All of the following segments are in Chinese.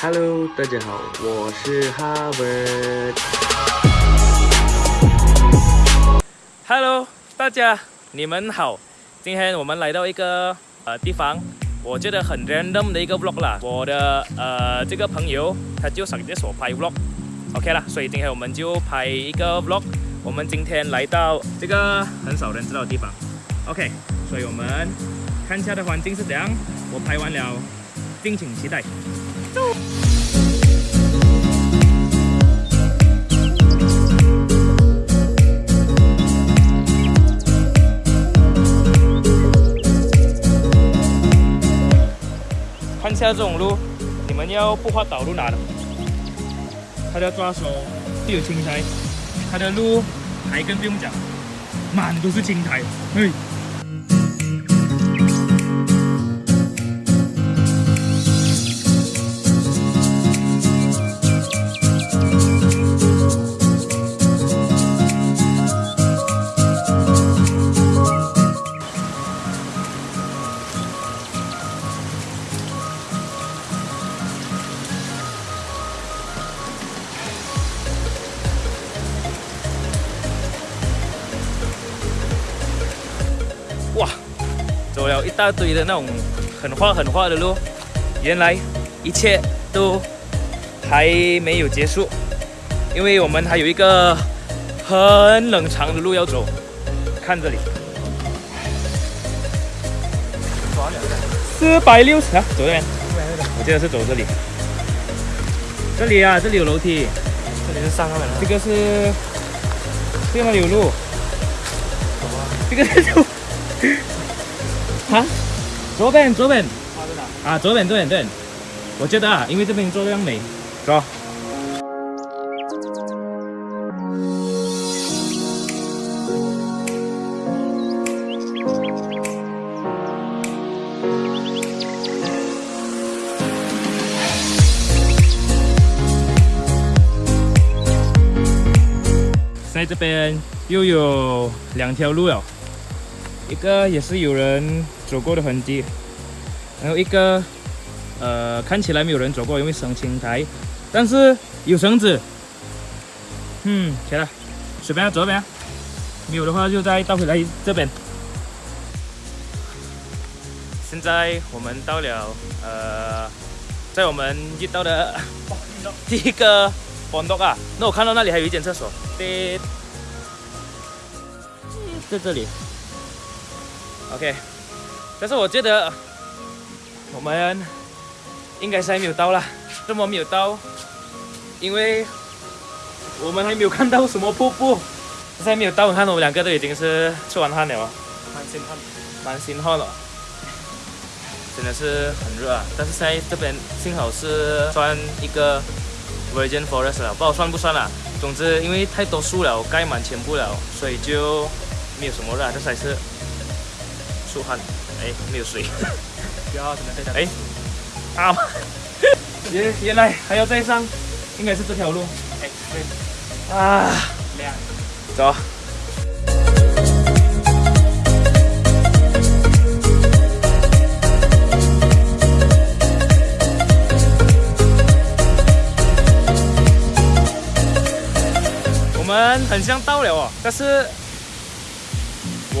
Hello，大家好，我是 Harvard。Hello，大家你们好，今天我们来到一个呃地方，我觉得很 random 的一个 vlog 啦。我的呃这个朋友他就想着我拍 vlog，OK 啦，所以今天我们就拍一个 vlog。我们今天来到这个很少人知道的地方，OK，所以我们看一下的环境是怎样。我拍完了，敬请期待。看下这种路，你们要不画导路哪的？他的抓手都有青苔，他的路还更不用讲，满都是青苔，嘿。了一大堆的那种很滑很滑的路，原来一切都还没有结束，因为我们还有一个很冷长的路要走。看这里，四百六十啊，走这边，我记得是走这里。这里啊，这里有楼梯，这里是上面了。这个是，这个有路？这个是路。啊，左边左边，啊左边左边对，我觉得啊，因为这边做这样美，走。在这边又有两条路了。一个也是有人走过的痕迹，然后一个呃看起来没有人走过，因为生青苔，但是有绳子。嗯，起来，随便走边，没有的话就再倒回来这边。现在我们到了呃，在我们遇到的第一个广东啊，那我看到那里还有一间厕所，在在这里。OK，但是我觉得我们应该是还没有到啦。这么没有到？因为我们还没有看到什么瀑布。现在没有到，看我们两个都已经是出完汗了啊，蛮心汗，蛮心汗了。真的是很热啊！但是在这边幸好是算一个 Virgin Forest 了，不知道算不算啦。总之，因为太多树了，盖满全部了，所以就没有什么热。这才是。出汗，哎，没有水。不要怎么在哎，啊，原原来还要再上，应该是这条路。哎，对。啊，亮。走。我们很像到了哦，但是。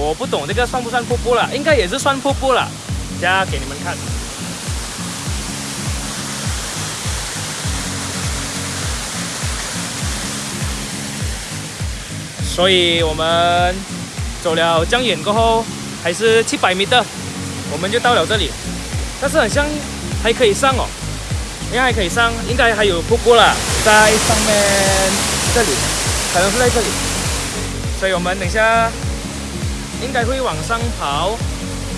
我不懂这个算不算瀑布了，应该也是算瀑布了，加给你们看。所以我们走了这样远过后，还是七百米的，我们就到了这里。但是很像还可以上哦，应该还可以上，应该还有瀑布了，在上面这里，可能是在这里。所以我们等一下。应该会往上跑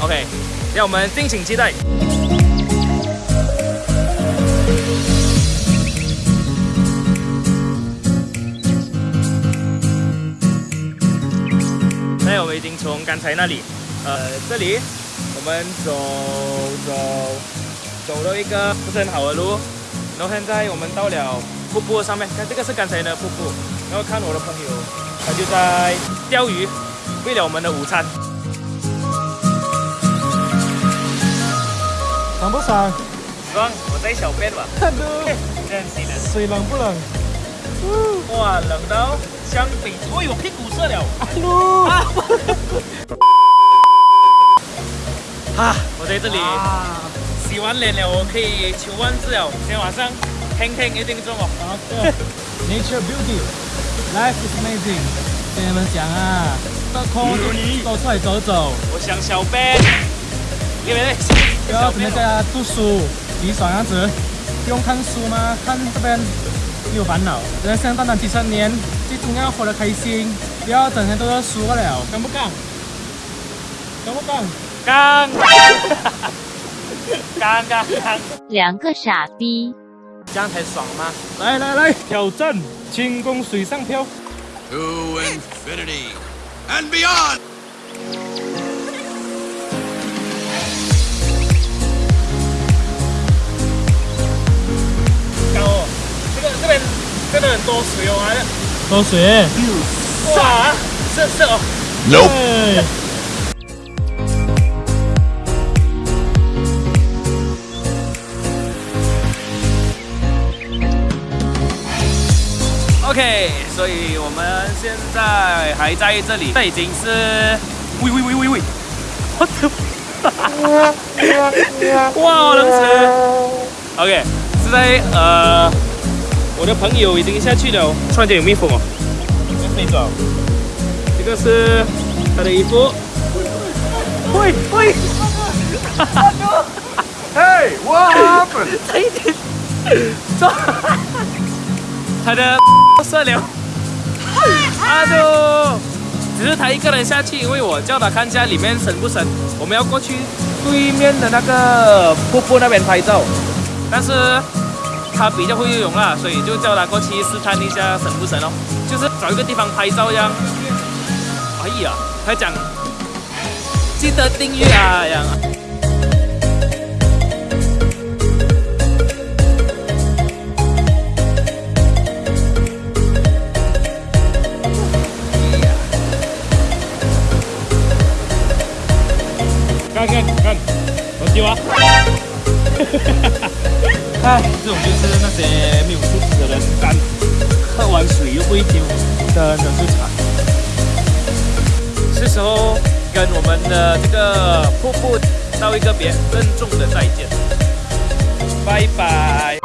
，OK，让我们敬请期待。现在我们已经从刚才那里，呃，这里我们走走走了一个不是很好的路，然后现在我们到了瀑布上面，看这个是刚才的瀑布，然后看我的朋友，他就在钓鱼。为了我们的午餐，爽不爽？爽，我在小便吧。这样子的。水冷不冷？哇，冷到相比，哦呦，屁股射了。噜 啊，我在这里啊洗完脸了，我可以求万字了。今天晚上听听一定中哦。好 的，Nature beauty, life is amazing。跟你们讲啊，多出来走走，我想小便，因为不要整天在家读书，你爽样子。不用看书吗？看这边有烦恼。人生短短几十年，最重要活得开心，不要整天都在书了，干不干？干不干？刚，刚刚刚，两个傻逼。这样才爽吗？来来来，挑战轻功水上漂。To infinity and beyond! 高哦，这个这边真的很多水哦，还多水。哇，是是哦，Nope.，OK，所以我们现在还在这里，这已经是，喂喂喂喂喂，我的，哇，好能吃，OK，是在呃，我的朋友已经下去了，突然间有蜜蜂哦，飞走，这个是他的衣服，喂喂。Hey, what happened? 差一点，这 他的射了，阿杜，只是他一个人下去，因为我叫他看一下里面深不深，我们要过去对面的那个瀑布那边拍照，但是他比较会游泳啦，所以就叫他过去试探一下深不深哦，就是找一个地方拍照这样。哎呀，他讲记得订阅啊，这样。哎，这种就是那些没有素质的人干，喝完水又不会丢，真的是惨。是时候跟我们的这个瀑布道一个别，郑重的再见，拜拜。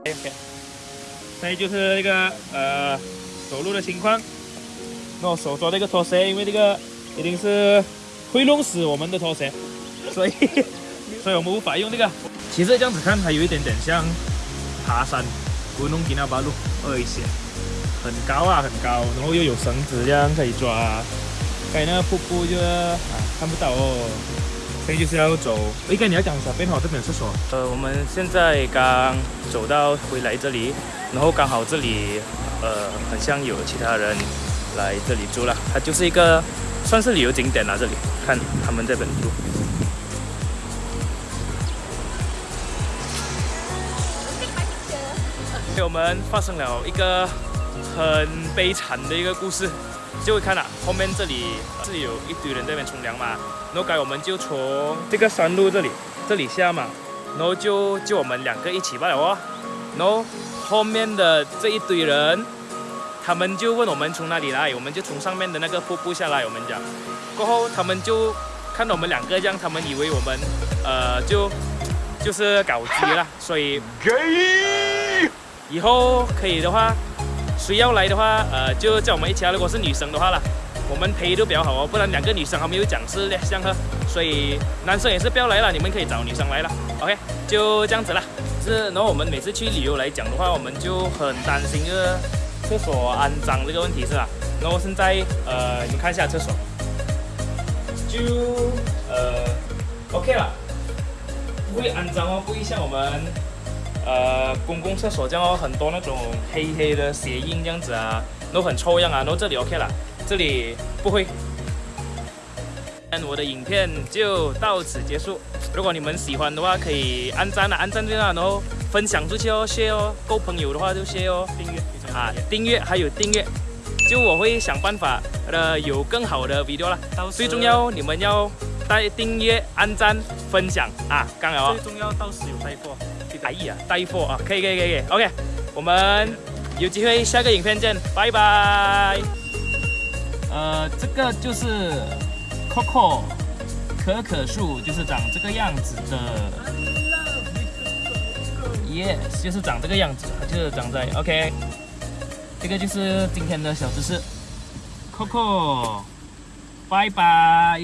OK，那就是那个呃走路的情况。那我手抓这个拖鞋，因为这个一定是会弄死我们的拖鞋，所以 所以我们无法用这个。其实这样子看，还有一点点像爬山，古弄吉那巴路二一些，很高啊，很高，然后又有绳子这样可以抓。该那个瀑布就啊看不到哦。所以就是要走。应该你要讲小便好，这边有厕所。呃，我们现在刚走到回来这里，然后刚好这里呃很像有其他人来这里住了，它就是一个算是旅游景点啦。这里看他们这边住。给我们发生了一个很悲惨的一个故事，就会看啊，后面这里是有一堆人在那边冲凉嘛，然后该我们就从这个山路这里这里下嘛，然后就就我们两个一起罢了哦，然后后面的这一堆人，他们就问我们从哪里来，我们就从上面的那个瀑布下来，我们讲，过后他们就看到我们两个这样，他们以为我们呃就就是搞基了，所以!以后可以的话，谁要来的话，呃，就叫我们一起来。如果是女生的话啦，我们陪都比较好哦，不然两个女生还没有讲是相喝，所以男生也是不要来了，你们可以找女生来了。OK，就这样子啦。是，然后我们每次去旅游来讲的话，我们就很担心这个厕所肮脏这个问题是吧？然后现在呃，你们看一下厕所，就呃 OK 了，不会肮脏哦，不会像我们。呃，公共厕所这样哦，很多那种黑黑的鞋印这样子啊，都很臭样啊。然后这里 OK 了，这里不会。那我的影片就到此结束。如果你们喜欢的话，可以按赞啊，按赞对啦，然后分享出去哦，share 哦，够朋友的话就 share 哦，订阅啊，订阅还有订阅，就我会想办法呃有更好的 video 啦。到时最重要你们要带订阅、按赞、分享啊，刚好啊最。重要到时有带货，哎呀，带货啊，可以可以可以，OK，我们有机会下个影片见，拜拜。呃，这个就是 Coco 可可树，就是长这个样子的。Yes，就是长这个样子，它就是长在 OK。这个就是今天的小知识，Coco，拜拜。